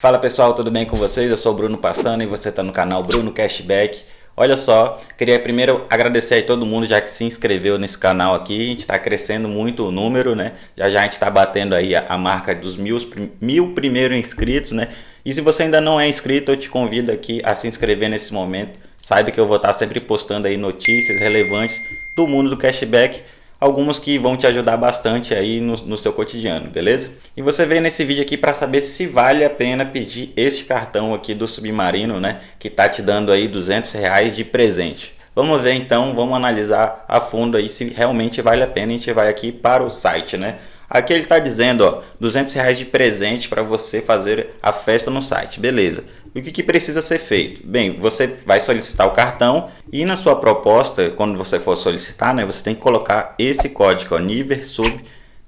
Fala pessoal, tudo bem com vocês? Eu sou o Bruno Pastano e você está no canal Bruno Cashback. Olha só, queria primeiro agradecer a todo mundo já que se inscreveu nesse canal aqui. A gente está crescendo muito o número, né? Já já a gente está batendo aí a, a, marca dos mil, mil primeiros inscritos, né? E se você ainda não é inscrito, eu te convido aqui a se inscrever nesse momento. Saiba que eu vou estar sempre postando aí notícias relevantes do mundo do cashback algumas que vão te ajudar bastante aí no, no, seu cotidiano, beleza? E você veio nesse vídeo aqui para saber se vale a pena pedir este cartão aqui do Submarino, né? Que tá te dando aí 200 reais de presente. Vamos ver então, vamos analisar a fundo aí se realmente vale a pena. A gente vai aqui para o site, né? Aqui ele está dizendo, ó, 200 reais de presente para você fazer a festa no site, beleza? E o que, que, precisa ser feito? Bem, você vai solicitar o cartão e na sua proposta, quando você for solicitar, né, você tem que colocar esse código, ó, NIVERSUB,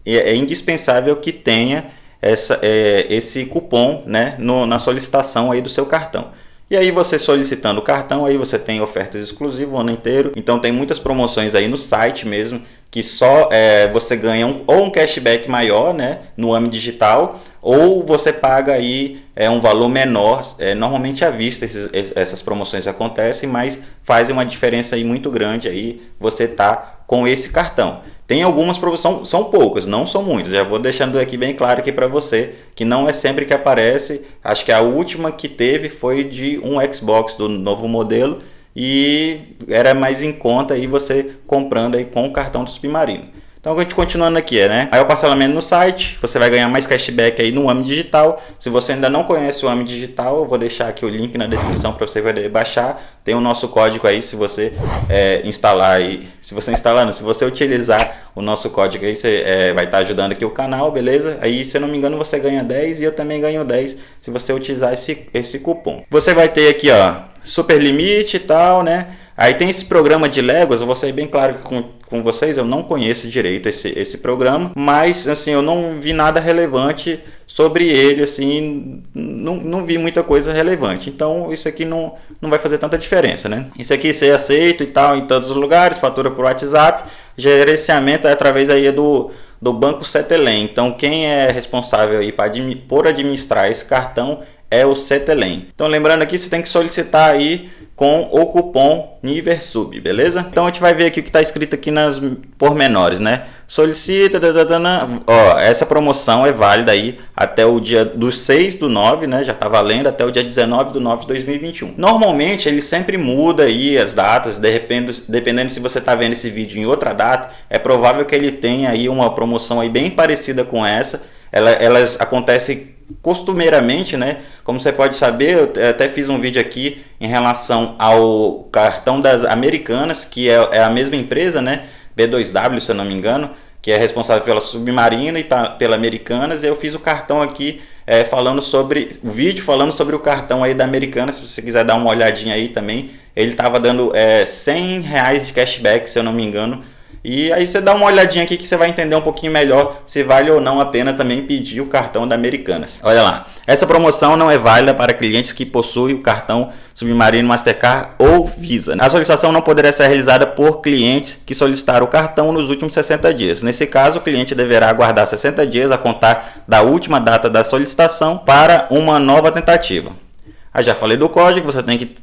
é, é indispensável que tenha essa, é, esse cupom né, no, na solicitação aí do seu cartão. E aí você solicitando o cartão, aí você tem ofertas exclusivas o ano inteiro. Então tem muitas promoções aí no site mesmo, que só é, você ganha um, ou um cashback maior né, no AMI digital, ou você paga aí é, um valor menor. É, normalmente à vista esses, essas promoções acontecem, mas faz uma diferença aí muito grande aí você tá com esse cartão. Tem algumas promoções, são poucas, não são muitas. Já vou deixando aqui bem claro aqui para você que não é sempre que aparece. Acho que a última que teve foi de um Xbox do novo modelo e era mais em conta aí você comprando aí com o cartão do Submarino. Então, a gente continuando aqui, né? Aí o parcelamento no site, você vai ganhar mais cashback aí no AMI Digital. Se você ainda não conhece o AMI Digital, eu vou deixar aqui o link na descrição para você poder baixar. Tem o nosso código aí, se você é, instalar aí, se você instalar, não, se você utilizar o nosso código aí, você é, vai estar tá ajudando aqui o canal, beleza? Aí, se eu não me engano, você ganha 10 e eu também ganho 10 se você utilizar esse, esse cupom. Você vai ter aqui, ó, super limite e tal, né? Aí tem esse programa de Legos, eu vou ser bem claro com, com vocês, eu não conheço direito esse, esse programa, mas assim, eu não vi nada relevante sobre ele, assim, não, não vi muita coisa relevante. Então isso aqui não, não vai fazer tanta diferença, né? Isso aqui ser aceito e tal em todos os lugares, fatura por WhatsApp, gerenciamento é através aí do, do Banco Cetelem. Então quem é responsável aí pra, por administrar esse cartão é o Cetelem. Então lembrando aqui, você tem que solicitar aí com o cupom NIVERSUB, beleza? Então a gente vai ver aqui o que está escrito aqui nas pormenores, né? Solicita, ó, essa promoção é válida aí até o dia do 6 do 9, né? Já está valendo até o dia 19 do 9 de 2021. Normalmente ele sempre muda aí as datas, dependendo, dependendo se você está vendo esse vídeo em outra data, é provável que ele tenha aí uma promoção aí bem parecida com essa. Ela, elas acontecem costumeiramente, né? Como você pode saber, eu até fiz um vídeo aqui em relação ao cartão das Americanas, que é, é a mesma empresa, né? B2W, se eu não me engano, que é responsável pela Submarina e pela Americanas. Eu fiz o cartão aqui é, falando sobre o vídeo falando sobre o cartão aí da Americanas. Se você quiser dar uma olhadinha aí também, ele estava dando é, 100 reais de cashback, se eu não me engano e aí você dá uma olhadinha aqui que você vai entender um pouquinho melhor se vale ou não a pena também pedir o cartão da Americanas. Olha lá, essa promoção não é válida para clientes que possuem o cartão Submarino Mastercard ou Visa. A solicitação não poderá ser realizada por clientes que solicitaram o cartão nos últimos 60 dias. Nesse caso, o cliente deverá aguardar 60 dias a contar da última data da solicitação para uma nova tentativa. Ah, já falei do código, você tem que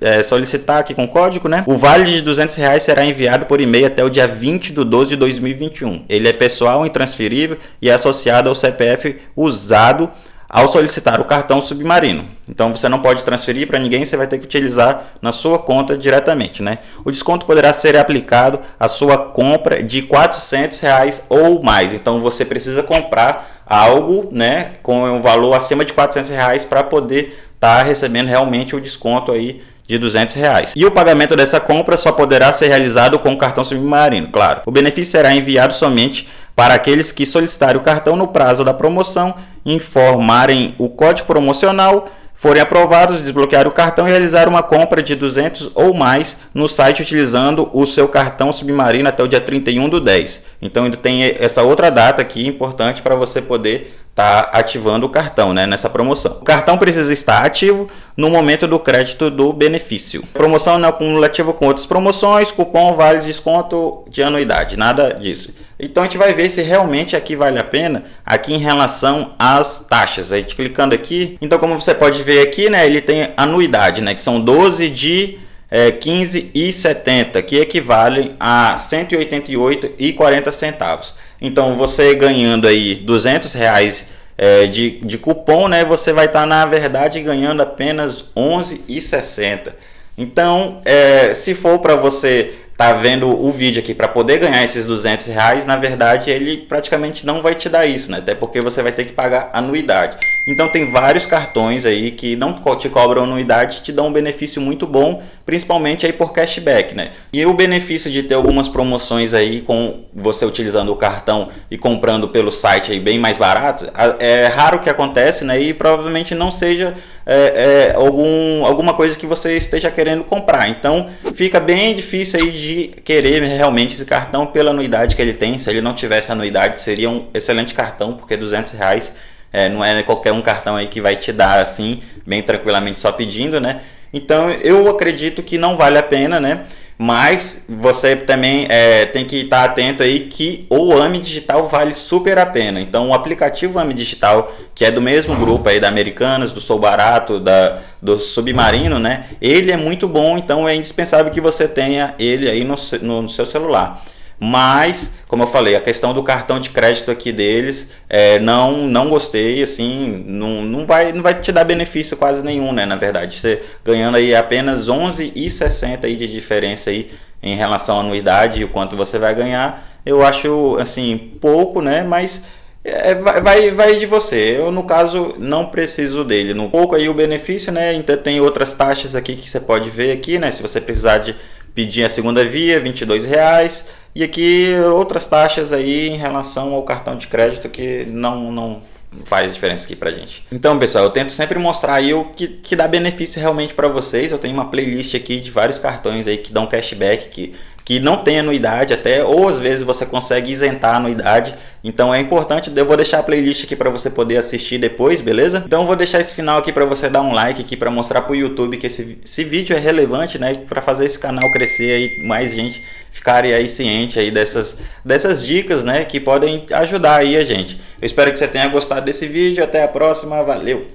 é, solicitar aqui com código, né? O vale de 200 reais será enviado por e-mail até o dia 20 de 12 de 2021. Ele é pessoal, intransferível e é associado ao CPF usado ao solicitar o cartão submarino. Então você não pode transferir para ninguém, você vai ter que utilizar na sua conta diretamente, né? O desconto poderá ser aplicado à sua compra de 400 reais ou mais. Então você precisa comprar algo, né, com um valor acima de 400 reais para poder estar tá recebendo realmente o desconto aí de 200 reais. E o pagamento dessa compra só poderá ser realizado com o cartão submarino, claro. O benefício será enviado somente para aqueles que solicitarem o cartão no prazo da promoção, informarem o código promocional, forem aprovados, desbloquear o cartão e realizar uma compra de 200 ou mais no site utilizando o seu cartão submarino até o dia 31 do 10. Então ainda tem essa outra data aqui importante para você poder tá ativando o cartão, né, nessa promoção. O cartão precisa estar ativo no momento do crédito do benefício. Promoção não é cumulativa com outras promoções, cupom vale desconto de anuidade, nada disso. Então a gente vai ver se realmente aqui vale a pena, aqui em relação às taxas. A gente clicando aqui, então como você pode ver aqui, né, ele tem anuidade, né, que são 12 de é, 15,70, que equivalem a 188,40 centavos. Então você ganhando aí 200 reais é, de, de cupom, né, você vai estar tá, na verdade ganhando apenas 11,60. Então, é, se for para você tá vendo o vídeo aqui para poder ganhar esses 200 reais, na verdade ele praticamente não vai te dar isso, né? Até porque você vai ter que pagar anuidade. Então tem vários cartões aí que não te cobram anuidade, te dão um benefício muito bom, principalmente aí por cashback, né? E o benefício de ter algumas promoções aí com você utilizando o cartão e comprando pelo site aí bem mais barato, é raro que acontece, né? E provavelmente não seja é, é, algum, alguma coisa que você esteja querendo comprar. Então fica bem difícil aí de querer realmente esse cartão pela anuidade que ele tem. Se ele não tivesse anuidade, seria um excelente cartão, porque 200 reais é, não é qualquer um cartão aí que vai te dar assim, bem tranquilamente só pedindo, né? Então eu acredito que não vale a pena, né? mas você também é, tem que estar atento aí que o AMI Digital vale super a pena. Então o aplicativo AMI Digital, que é do mesmo grupo aí da Americanas, do Sou Barato, da, do Submarino, né? Ele é muito bom, então é indispensável que você tenha ele aí no, no, no seu celular. Mas, como eu falei, a questão do cartão de crédito aqui deles, é, não, não gostei, assim, não, não, vai, não vai te dar benefício quase nenhum, né, na verdade. Você ganhando aí apenas 11,60 aí de diferença aí em relação à anuidade e o quanto você vai ganhar, eu acho, assim, pouco, né, mas é, vai, vai de você. Eu, no caso, não preciso dele. No pouco aí o benefício, né, ainda tem outras taxas aqui que você pode ver aqui, né, se você precisar de pedir a segunda via, 22 reais e aqui outras taxas aí em relação ao cartão de crédito que não, não faz diferença aqui pra gente. Então, pessoal, eu tento sempre mostrar aí o que, que dá benefício realmente para vocês. Eu tenho uma playlist aqui de vários cartões aí que dão cashback, que que não tem anuidade até, ou às vezes você consegue isentar a anuidade. Então é importante, eu vou deixar a playlist aqui para você poder assistir depois, beleza? Então vou deixar esse final aqui para você dar um like aqui para mostrar para o YouTube que esse, esse vídeo é relevante, né? Para fazer esse canal crescer aí, mais gente ficarem aí ciente aí dessas, dessas dicas, né? Que podem ajudar aí a gente. Eu espero que você tenha gostado desse vídeo, até a próxima, valeu!